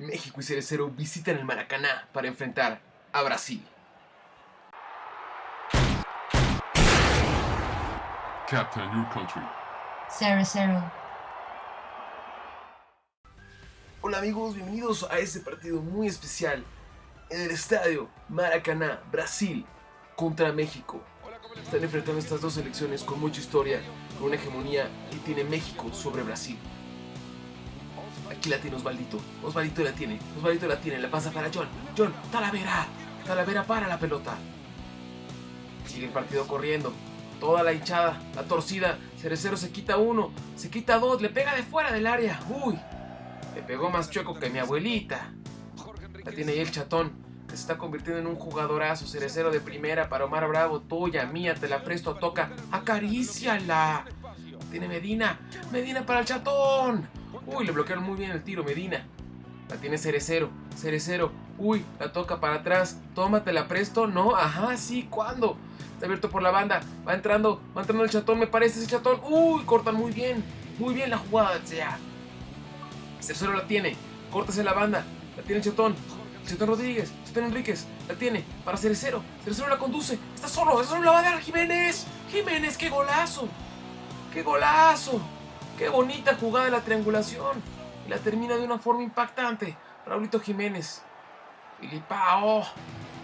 México y Cerecero visitan el Maracaná para enfrentar a Brasil. Captain, your country. Cerecero. Hola amigos, bienvenidos a este partido muy especial en el estadio Maracaná, Brasil contra México. Están enfrentando estas dos selecciones con mucha historia, con una hegemonía que tiene México sobre Brasil. Aquí la tiene Osvaldito, Osvaldito la tiene, Osvaldito la tiene, la pasa para John, John, Talavera, Talavera para la pelota. Sigue el partido corriendo, toda la hinchada, la torcida, Cerecero se quita uno, se quita dos, le pega de fuera del área, uy, le pegó más chueco que mi abuelita. La tiene ahí el chatón, que se está convirtiendo en un jugadorazo, cerecero de primera para Omar Bravo, tuya, mía, te la presto, toca, acaríciala. Tiene Medina, Medina para el chatón. Uy, le bloquearon muy bien el tiro, Medina. La tiene Cerecero, Cerecero. Uy, la toca para atrás. Tómate la presto. No, ajá, sí, ¿cuándo? Está abierto por la banda. Va entrando, va entrando el chatón, me parece ese chatón. Uy, cortan muy bien. Muy bien la jugada, sea. Cerecero la tiene. Córtese la banda. La tiene el chatón. Chatón Rodríguez. Chatón Enríquez. La tiene. Para Cerecero. Cerecero la conduce. Está solo. Eso no la va a dar Jiménez. Jiménez, qué golazo. Qué golazo. Qué bonita jugada la triangulación. Y la termina de una forma impactante. Raulito Jiménez. Filipao.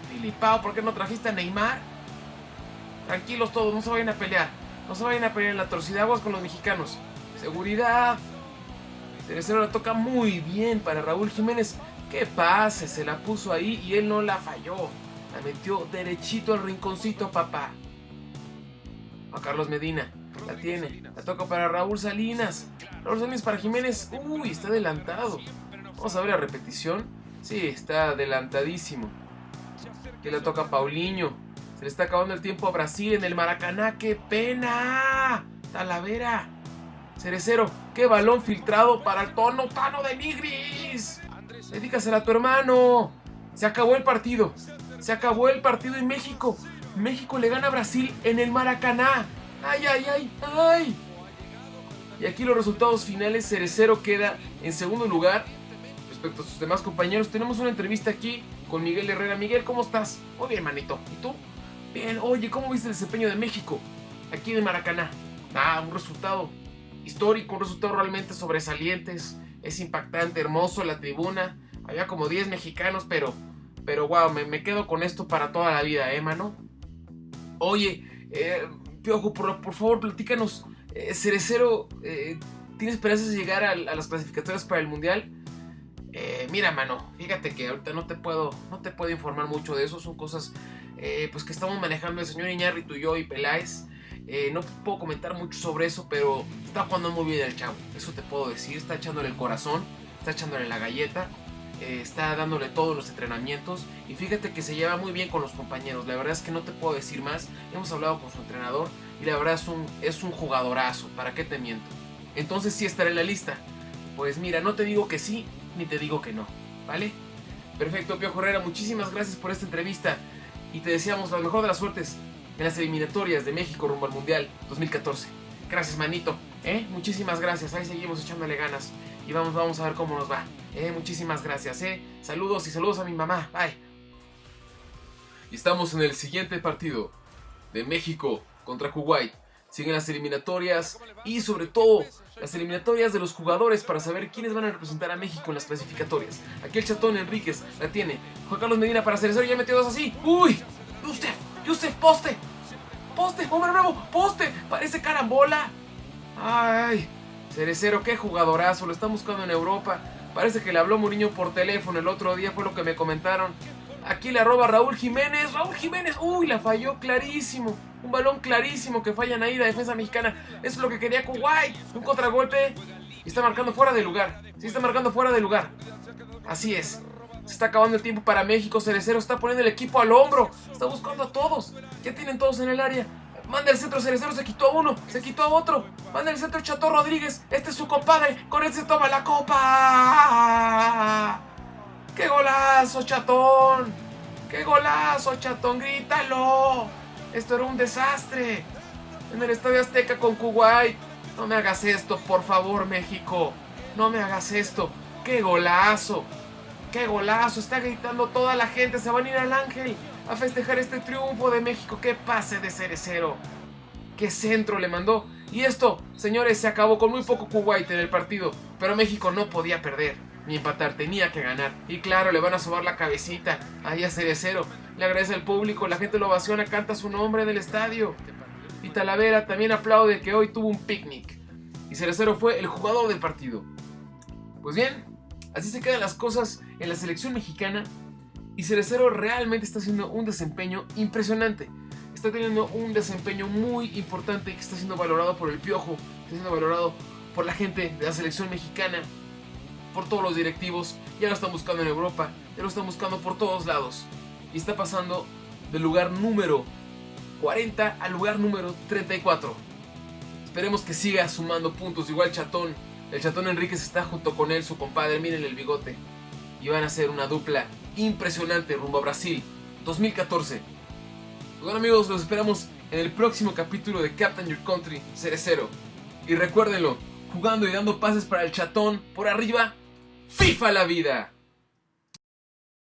Filipao, ¿por qué no trajiste a Neymar? Tranquilos todos, no se vayan a pelear. No se vayan a pelear en la torcida aguas con los mexicanos. Seguridad. Cerecero la toca muy bien para Raúl Jiménez. ¡Qué pase! Se la puso ahí y él no la falló. La metió derechito al rinconcito, papá. A Carlos Medina. La tiene. La toca para Raúl Salinas. Raúl Salinas para Jiménez. Uy, está adelantado. Vamos a ver la repetición. Sí, está adelantadísimo. Aquí la toca Paulinho. Se le está acabando el tiempo a Brasil en el Maracaná. ¡Qué pena! Talavera. Cerecero, qué balón filtrado para el tono Tano de Nigris. Dedícasela a tu hermano. Se acabó el partido. Se acabó el partido en México. México le gana a Brasil en el Maracaná. ¡Ay, ay, ay, ay! Y aquí los resultados finales. Cerecero queda en segundo lugar. Respecto a sus demás compañeros, tenemos una entrevista aquí con Miguel Herrera. Miguel, ¿cómo estás? Muy bien, manito. ¿Y tú? Bien. Oye, ¿cómo viste el desempeño de México? Aquí el Maracaná. Ah, un resultado histórico, un resultado realmente sobresaliente. Es impactante, hermoso la tribuna. Había como 10 mexicanos, pero, pero wow, me, me quedo con esto para toda la vida, ¿eh, mano? Oye, eh, Piojo, por, por, favor, platícanos. Eh, Cerecero, eh, ¿tiene esperanzas de llegar a, a, las clasificatorias para el Mundial? Eh, mira, mano, fíjate que ahorita no te puedo, no te puedo informar mucho de eso. Son cosas eh, pues que estamos manejando el señor Iñárritu y yo y Peláez. Eh, no puedo comentar mucho sobre eso, pero está jugando muy bien el chavo. Eso te puedo decir. Está echándole el corazón, está echándole la galleta, eh, está dándole todos los entrenamientos. Y fíjate que se lleva muy bien con los compañeros. La verdad es que no te puedo decir más. Hemos hablado con su entrenador y la verdad es un, es un jugadorazo. ¿Para qué te miento? Entonces sí estará en la lista. Pues mira, no te digo que sí, ni te digo que no. ¿Vale? Perfecto, Piojo Herrera. Muchísimas gracias por esta entrevista. Y te deseamos la mejor de las suertes en las eliminatorias de México rumbo al Mundial 2014. Gracias, manito. ¿eh? Muchísimas gracias. Ahí seguimos echándole ganas. Y vamos, vamos a ver cómo nos va. ¿Eh? Muchísimas gracias. ¿eh? Saludos y saludos a mi mamá. Bye. Y estamos en el siguiente partido de México contra Kuwait. Siguen las eliminatorias y sobre todo las eliminatorias de los jugadores para saber quiénes van a representar a México en las clasificatorias. Aquí el chatón Enríquez la tiene. Juan Carlos Medina para Cerecero ya metió dos así. ¡Uy! ¡Yusef! ¡Yusef! ¡Poste! ¡Poste! ¡Hombre bravo! ¡Poste! ¡Parece carambola! ¡Ay! Cerecero, qué jugadorazo. Lo están buscando en Europa. Parece que le habló Mourinho por teléfono el otro día, fue lo que me comentaron. Aquí le arroba Raúl Jiménez. Raúl Jiménez. Uy, la falló clarísimo. Un balón clarísimo que fallan ahí la defensa mexicana. Eso es lo que quería Kuwait. Un contragolpe. Y está marcando fuera de lugar. Sí, está marcando fuera de lugar. Así es. Se está acabando el tiempo para México. Cerecero está poniendo el equipo al hombro. Está buscando a todos. Ya tienen todos en el área. Manda el centro Cerecero, se quitó a uno, se quitó a otro. Manda el centro Chato Rodríguez. Este es su compadre. Con él se toma la copa. ¡Qué golazo, chatón! ¡Qué golazo, chatón! ¡Grítalo! Esto era un desastre. En el Estadio Azteca con Kuwait. No me hagas esto, por favor, México. No me hagas esto. ¡Qué golazo! ¡Qué golazo! Está gritando toda la gente. Se van a ir al Ángel a festejar este triunfo de México. ¡Qué pase de Cerecero! ¡Qué centro le mandó! Y esto, señores, se acabó con muy poco Kuwait en el partido. Pero México no podía perder ni empatar, tenía que ganar. Y claro, le van a sobar la cabecita ahí a Cerecero. Le agradece al público, la gente lo ovaciona, canta su nombre en el estadio. Y Talavera también aplaude que hoy tuvo un picnic. Y Cerecero fue el jugador del partido. Pues bien, así se quedan las cosas en la selección mexicana. Y Cerecero realmente está haciendo un desempeño impresionante. Está teniendo un desempeño muy importante que está siendo valorado por el Piojo, está siendo valorado por la gente de la selección mexicana, por todos los directivos. Ya lo están buscando en Europa, ya lo están buscando por todos lados. Y está pasando del lugar número 40 al lugar número 34. Esperemos que siga sumando puntos. Igual Chatón. El Chatón Enríquez está junto con él, su compadre. Miren el bigote. Y van a ser una dupla impresionante rumbo a Brasil 2014. Pues bueno amigos, los esperamos en el próximo capítulo de Captain Your Country Cerecero. Y recuérdenlo, jugando y dando pases para el chatón por arriba, FIFA la vida.